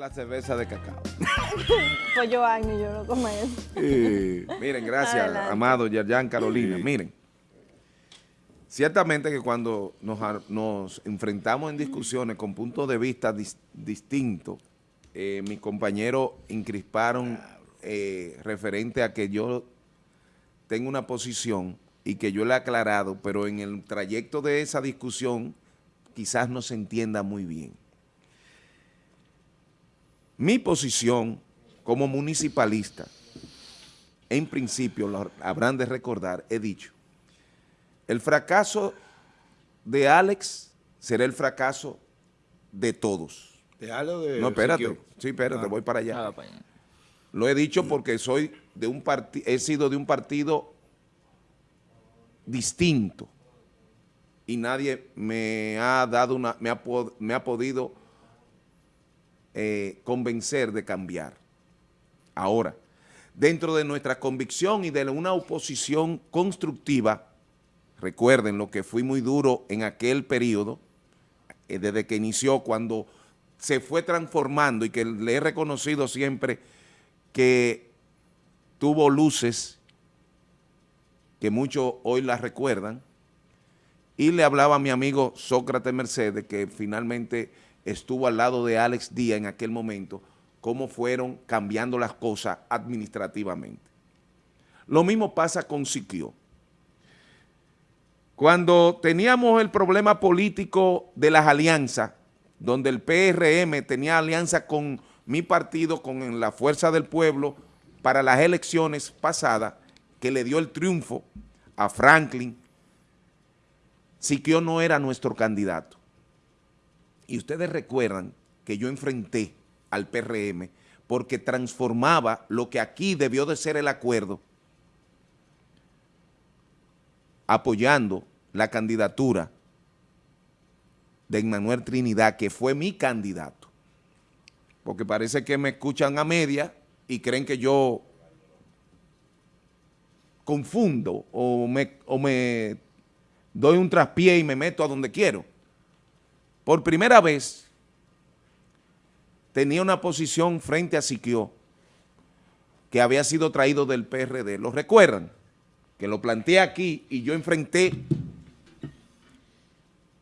la cerveza de cacao. pues yo, Agni, yo no como eso. miren, gracias, Adelante. amado Yerjan Carolina. Miren, ciertamente que cuando nos, enfrentamos en discusiones con puntos de vista distintos, eh, mis compañeros incrisparon eh, referente a que yo tengo una posición y que yo le he aclarado, pero en el trayecto de esa discusión quizás no se entienda muy bien. Mi posición como municipalista, en principio, lo habrán de recordar, he dicho, el fracaso de Alex será el fracaso de todos. ¿De algo de No, espérate, sí, espérate, ah, voy para allá. Lo he dicho porque soy de un he sido de un partido distinto y nadie me ha dado una, me ha, me ha podido eh, convencer de cambiar. Ahora, dentro de nuestra convicción y de una oposición constructiva, recuerden lo que fui muy duro en aquel periodo, eh, desde que inició, cuando se fue transformando y que le he reconocido siempre que tuvo luces que muchos hoy las recuerdan, y le hablaba a mi amigo Sócrates Mercedes, que finalmente estuvo al lado de Alex Díaz en aquel momento, cómo fueron cambiando las cosas administrativamente. Lo mismo pasa con Siquio. Cuando teníamos el problema político de las alianzas, donde el PRM tenía alianza con mi partido, con la Fuerza del Pueblo, para las elecciones pasadas, que le dio el triunfo a Franklin, Siquio no era nuestro candidato. Y ustedes recuerdan que yo enfrenté al PRM porque transformaba lo que aquí debió de ser el acuerdo apoyando la candidatura de Emmanuel Trinidad, que fue mi candidato. Porque parece que me escuchan a media y creen que yo confundo o me, o me doy un traspié y me meto a donde quiero por primera vez tenía una posición frente a Siquio que había sido traído del PRD. ¿Lo recuerdan? Que lo planteé aquí y yo enfrenté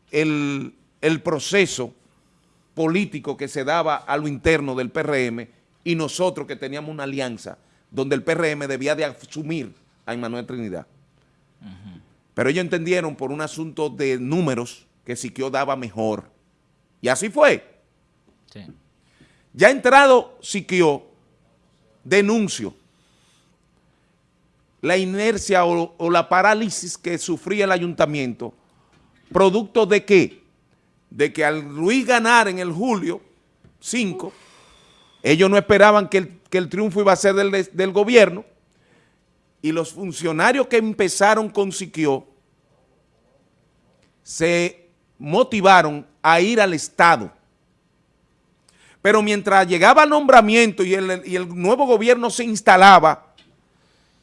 el, el proceso político que se daba a lo interno del PRM y nosotros que teníamos una alianza donde el PRM debía de asumir a Emmanuel Trinidad. Pero ellos entendieron por un asunto de números que Siquio daba mejor y así fue. Ya entrado Siquio, denuncio la inercia o, la parálisis que sufría el ayuntamiento, producto de qué? De que al Luis ganar en el julio 5, ellos no esperaban que el, triunfo iba a ser del, del, gobierno y los funcionarios que empezaron con Siquio se motivaron a ir al Estado. Pero mientras llegaba el nombramiento y el, nuevo gobierno se instalaba,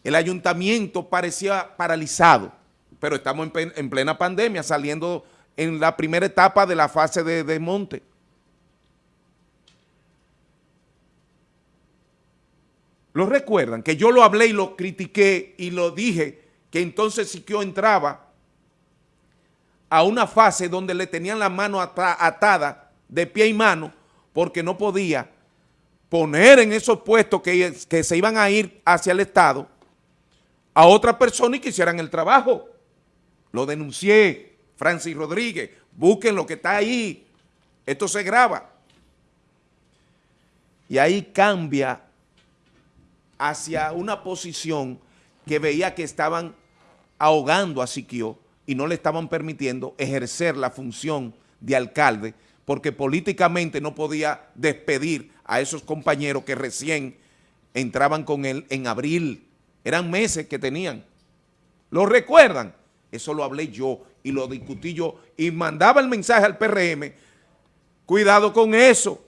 el ayuntamiento parecía paralizado. Pero estamos en, plena pandemia, saliendo en la primera etapa de la fase de, de monte. ¿Lo recuerdan? Que yo lo hablé y lo critiqué y lo dije que entonces Siquio entraba a una fase donde le tenían la mano atada de pie y mano porque no podía poner en esos puestos que, que se iban a ir hacia el Estado a otra persona y que hicieran el trabajo. Lo denuncié, Francis Rodríguez, busquen lo que está ahí, esto se graba. Y ahí cambia hacia una posición que veía que estaban ahogando a Siquio y no le estaban permitiendo ejercer la función de alcalde porque políticamente no podía despedir a esos compañeros que recién entraban con él en abril. Eran meses que tenían. ¿Lo recuerdan? Eso lo hablé yo y lo discutí yo y mandaba el mensaje al PRM. Cuidado con eso,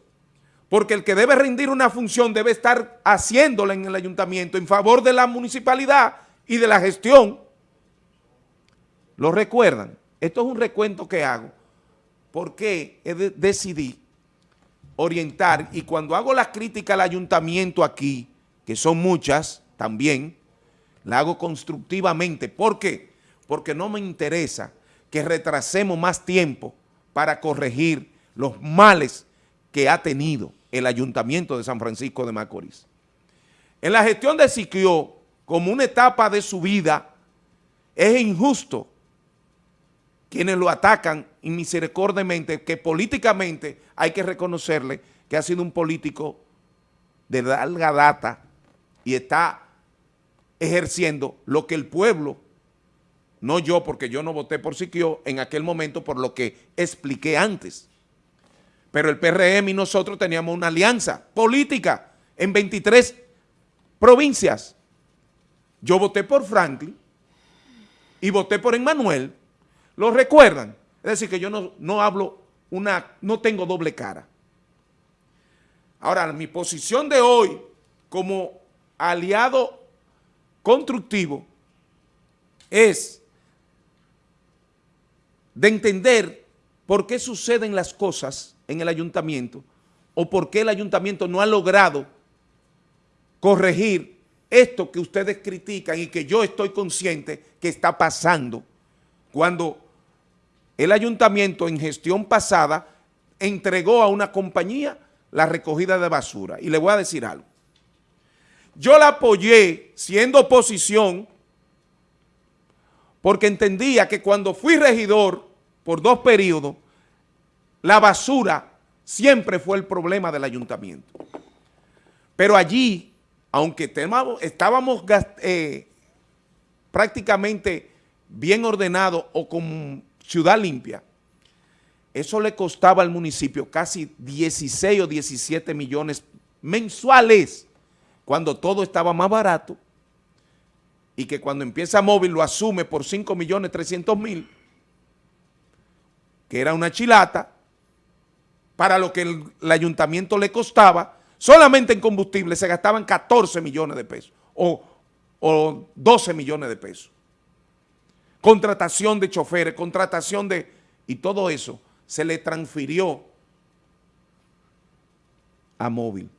porque el que debe rendir una función debe estar haciéndola en el ayuntamiento en favor de la municipalidad y de la gestión ¿Lo recuerdan? Esto es un recuento que hago porque decidí orientar y cuando hago la crítica al ayuntamiento aquí, que son muchas también, la hago constructivamente. ¿Por qué? Porque no me interesa que retrasemos más tiempo para corregir los males que ha tenido el Ayuntamiento de San Francisco de Macorís. En la gestión de Siquio, como una etapa de su vida, es injusto quienes lo atacan inmisericordiamente, que políticamente hay que reconocerle que ha sido un político de larga data y está ejerciendo lo que el pueblo, no yo porque yo no voté por Siquio en aquel momento por lo que expliqué antes, pero el PRM y nosotros teníamos una alianza política en 23 provincias. Yo voté por Franklin y voté por Emmanuel. ¿Lo recuerdan? Es decir, que yo no, no hablo una, no tengo doble cara. Ahora, mi posición de hoy como aliado constructivo es de entender por qué suceden las cosas en el ayuntamiento o por qué el ayuntamiento no ha logrado corregir esto que ustedes critican y que yo estoy consciente que está pasando cuando el ayuntamiento en gestión pasada entregó a una compañía la recogida de basura. Y le voy a decir algo. Yo la apoyé siendo oposición porque entendía que cuando fui regidor por dos periodos, la basura siempre fue el problema del ayuntamiento. Pero allí aunque estábamos eh, prácticamente bien ordenados o con ciudad limpia, eso le costaba al municipio casi 16 o 17 millones mensuales cuando todo estaba más barato y que cuando empieza móvil lo asume por 5 millones 300 mil, que era una chilata, para lo que el ayuntamiento le costaba Solamente en combustible se gastaban 14 millones de pesos o, 12 millones de pesos. Contratación de choferes, contratación de... Y todo eso se le transfirió a móvil.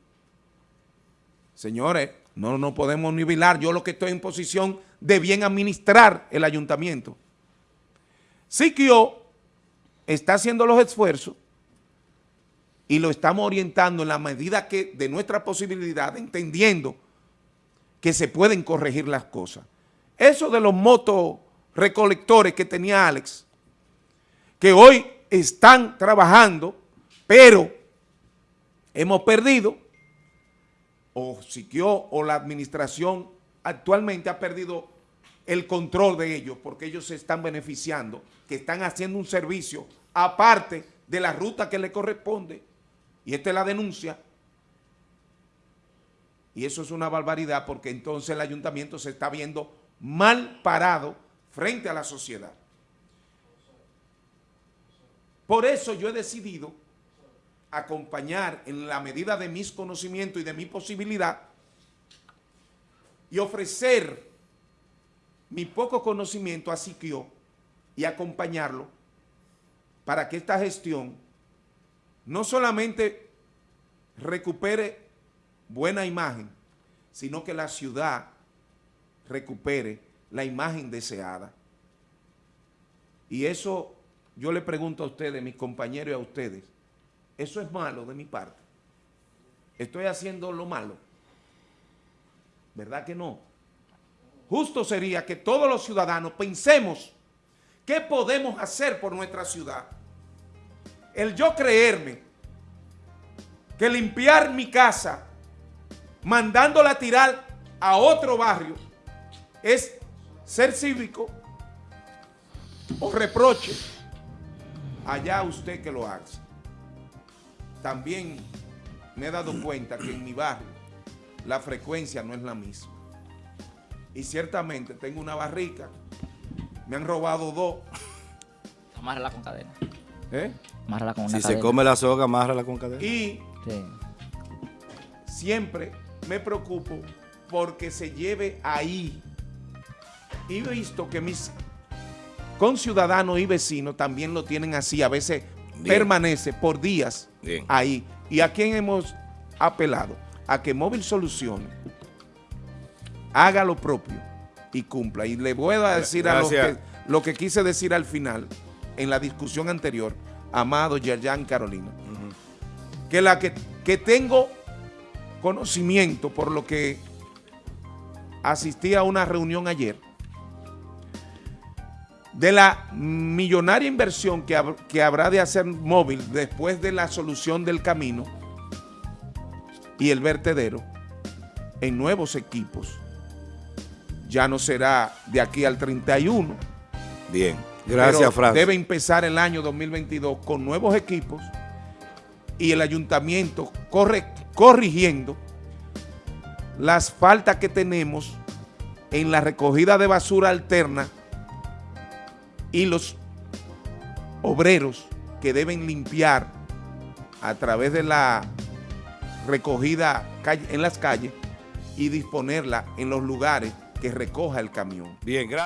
Señores, no, no podemos nivelar. Yo lo que estoy en posición de bien administrar el ayuntamiento. Siquio está haciendo los esfuerzos y lo estamos orientando en la medida que de nuestra posibilidad, entendiendo que se pueden corregir las cosas. Eso de los motos recolectores que tenía Alex, que hoy están trabajando, pero hemos perdido, o Siquio o la administración actualmente ha perdido el control de ellos, porque ellos se están beneficiando, que están haciendo un servicio aparte de la ruta que le corresponde y esta es la denuncia, y eso es una barbaridad porque entonces el ayuntamiento se está viendo mal parado frente a la sociedad. Por eso yo he decidido acompañar en la medida de mis conocimientos y de mi posibilidad y ofrecer mi poco conocimiento a Siquio y acompañarlo para que esta gestión no solamente recupere buena imagen, sino que la ciudad recupere la imagen deseada. Y eso yo le pregunto a ustedes, mis compañeros y a ustedes, ¿eso es malo de mi parte? ¿Estoy haciendo lo malo? ¿Verdad que no? Justo sería que todos los ciudadanos pensemos qué podemos hacer por nuestra ciudad el yo creerme que limpiar mi casa mandándola a tirar a otro barrio es ser cívico o reproche, allá usted que lo haga. También me he dado cuenta que en mi barrio la frecuencia no es la misma. Y ciertamente tengo una barrica, me han robado dos. Amárrala con cadena. ¿Eh? si se come la soga, amárrala con cadena. Y siempre me preocupo porque se lleve ahí. Y he visto que mis conciudadanos y vecinos también lo tienen así. A veces permanece por días ahí. ¿Y a quién hemos apelado? A que Móvil Soluciones haga lo propio y cumpla. Y le voy a decir a los que, lo que quise decir al final, en la discusión anterior, amado Yerjan Carolina, que la que, que tengo conocimiento por lo que asistí a una reunión ayer, de la millonaria inversión que, que, habrá de hacer móvil después de la solución del camino y el vertedero en nuevos equipos. Ya no será de aquí al 31. Bien, gracias Fran. Debe empezar el año 2022 con nuevos equipos y el ayuntamiento corre, corrigiendo las faltas que tenemos en la recogida de basura alterna y los obreros que deben limpiar a través de la recogida en las calles y disponerla en los lugares que recoja el camión. Bien, gracias.